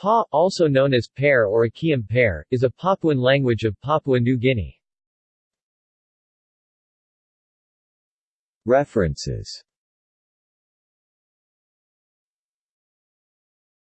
Pa, also known as Pear or Akiam Pear, is a Papuan language of Papua New Guinea. References